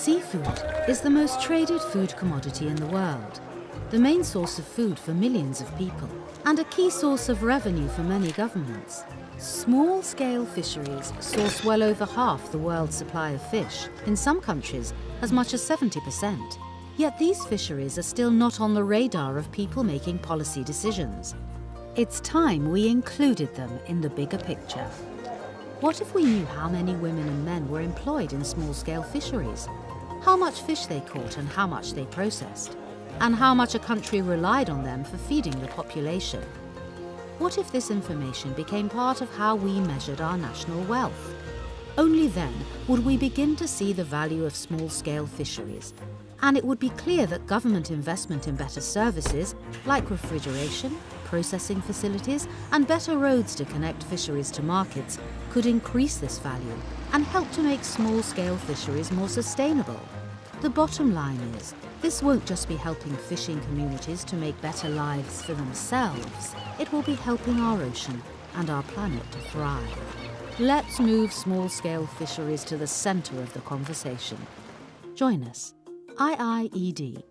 Seafood is the most traded food commodity in the world, the main source of food for millions of people, and a key source of revenue for many governments. Small-scale fisheries source well over half the world's supply of fish, in some countries as much as 70%. Yet these fisheries are still not on the radar of people making policy decisions. It's time we included them in the bigger picture. What if we knew how many women and men were employed in small-scale fisheries? How much fish they caught and how much they processed? And how much a country relied on them for feeding the population? What if this information became part of how we measured our national wealth? Only then would we begin to see the value of small-scale fisheries, and it would be clear that government investment in better services, like refrigeration, processing facilities and better roads to connect fisheries to markets could increase this value and help to make small-scale fisheries more sustainable. The bottom line is, this won't just be helping fishing communities to make better lives for themselves, it will be helping our ocean and our planet to thrive. Let's move small-scale fisheries to the centre of the conversation. Join us, IIED